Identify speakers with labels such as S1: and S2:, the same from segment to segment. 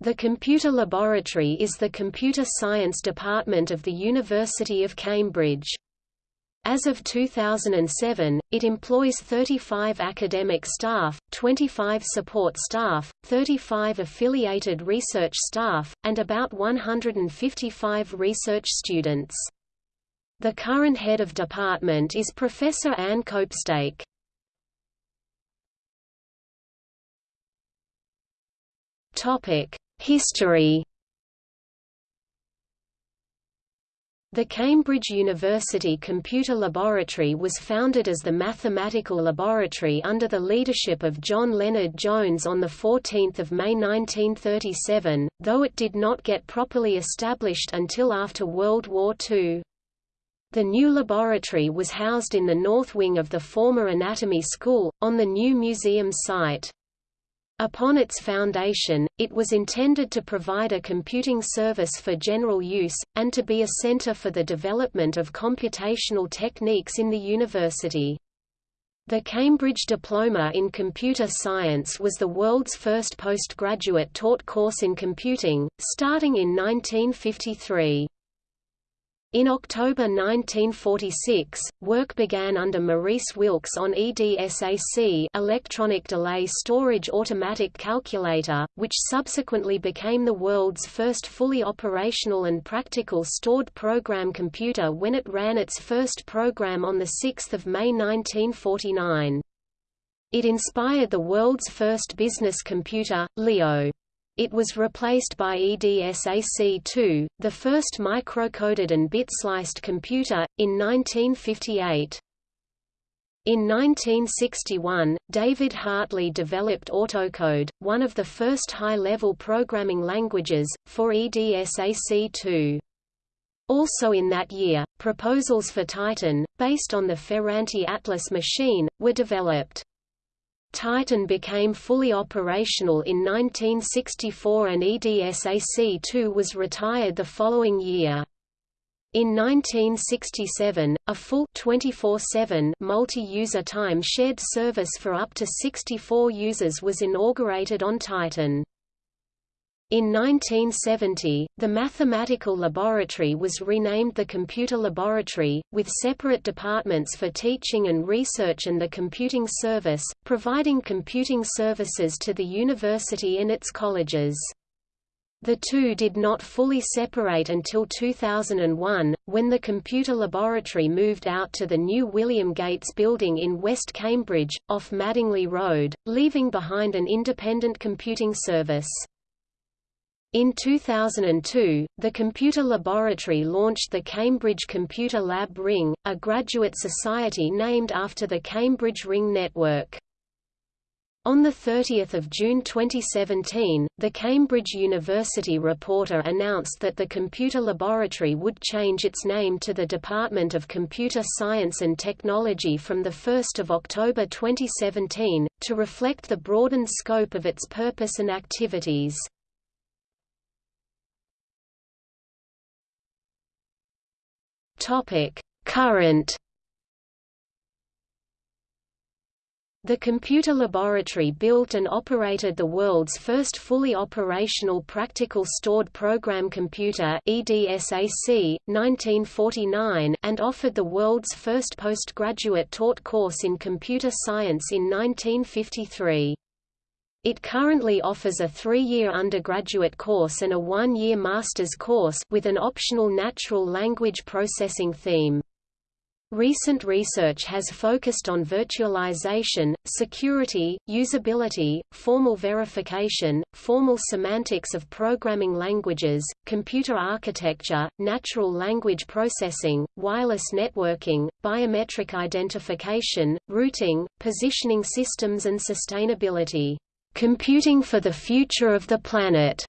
S1: The Computer Laboratory is the computer science department of the University of Cambridge. As of 2007, it employs 35 academic staff, 25 support staff, 35 affiliated research staff, and about 155 research students. The current head of department is Professor Anne Copestake. History The Cambridge University Computer Laboratory was founded as the Mathematical Laboratory under the leadership of John Lennard-Jones on 14 May 1937, though it did not get properly established until after World War II. The new laboratory was housed in the north wing of the former Anatomy School, on the new museum site. Upon its foundation, it was intended to provide a computing service for general use, and to be a center for the development of computational techniques in the university. The Cambridge Diploma in Computer Science was the world's first postgraduate taught course in computing, starting in 1953. In October 1946, work began under Maurice Wilkes on EDSAC electronic delay storage automatic calculator, which subsequently became the world's first fully operational and practical stored program computer when it ran its first program on 6 May 1949. It inspired the world's first business computer, Leo. It was replaced by EDSAC-2, the first microcoded and bit-sliced computer, in 1958. In 1961, David Hartley developed Autocode, one of the first high-level programming languages, for EDSAC-2. Also in that year, proposals for Titan, based on the Ferranti Atlas machine, were developed. Titan became fully operational in 1964 and EDSAC-2 was retired the following year. In 1967, a full 24/7 multi-user time-shared service for up to 64 users was inaugurated on Titan. In 1970, the mathematical laboratory was renamed the Computer Laboratory, with separate departments for teaching and research and the computing service, providing computing services to the university and its colleges. The two did not fully separate until 2001, when the computer laboratory moved out to the new William Gates building in West Cambridge, off Madingley Road, leaving behind an independent computing service. In 2002, the Computer Laboratory launched the Cambridge Computer Lab Ring, a graduate society named after the Cambridge Ring network. On 30 June 2017, the Cambridge University Reporter announced that the Computer Laboratory would change its name to the Department of Computer Science and Technology from 1 October 2017, to reflect the broadened scope of its purpose and activities. Topic: Current The computer laboratory built and operated the world's first fully operational practical stored program computer EDSAC, 1949 and offered the world's first postgraduate taught course in computer science in 1953. It currently offers a three-year undergraduate course and a one-year master's course with an optional natural language processing theme. Recent research has focused on virtualization, security, usability, formal verification, formal semantics of programming languages, computer architecture, natural language processing, wireless networking, biometric identification, routing, positioning systems and sustainability. Computing for the Future of the Planet.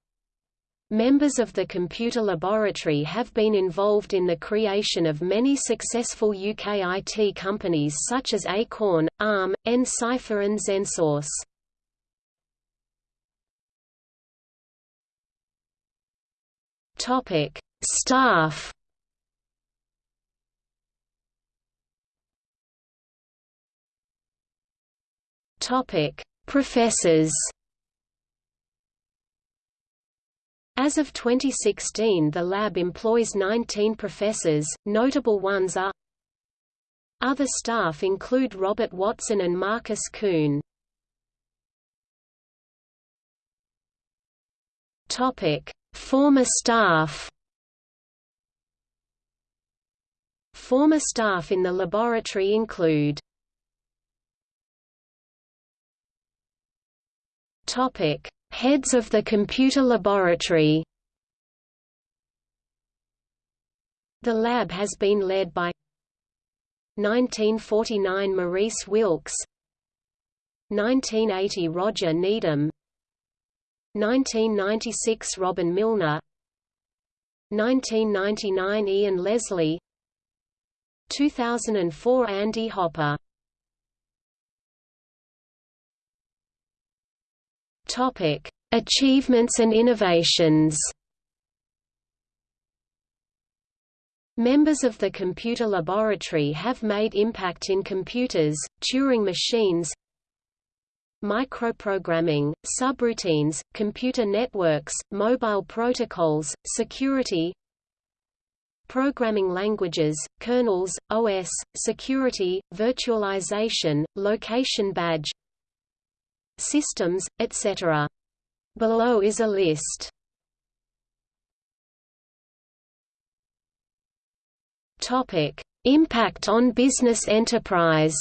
S1: Members of the computer laboratory have been involved in the creation of many successful UK IT companies such as Acorn, ARM, nCipher and XenSource. Topic: Staff. Topic: Professors. As of 2016 the lab employs 19 professors, notable ones are Other staff include Robert Watson and Markus Kuhn. Former staff. Former staff in the laboratory include Topic: Heads of the computer laboratory. The lab has been led by 1949 Maurice Wilkes 1980 Roger Needham 1996 Robin Milner 1999 Ian Leslie 2004 Andy Hopper Topic: Achievements and innovations. Members of the computer laboratory have made impact in computers, Turing machines, microprogramming, subroutines, computer networks, mobile protocols, security, programming languages, kernels, OS, security, virtualization, location badge systems, etc. Below is a list. Topic: Impact on business enterprise.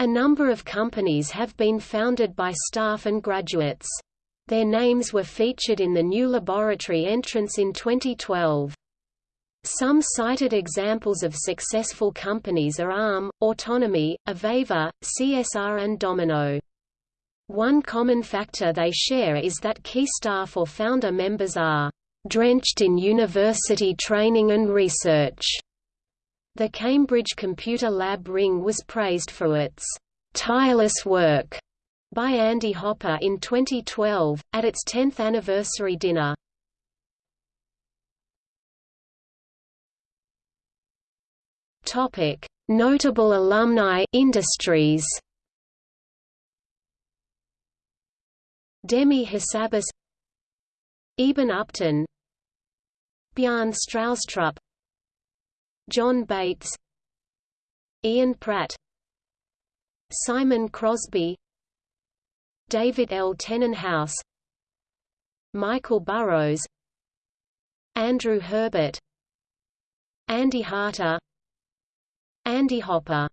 S1: A number of companies have been founded by staff and graduates. Their names were featured in the new laboratory entrance in 2012. Some cited examples of successful companies are ARM, Autonomy, Aveva, CSR and Domino. One common factor they share is that key staff or founder members are drenched in university training and research. The Cambridge Computer Lab Ring was praised for its tireless work by Andy Hopper in 2012, at its 10th anniversary dinner. Topic: Notable alumni industries. Demis Hassabis Eben Upton. Bjarne Stroustrup John Bates. Ian Pratt. Simon Crosby. David L. Tennenhouse Michael Burrows. Andrew Herbert. Andy Harter Andy Hopper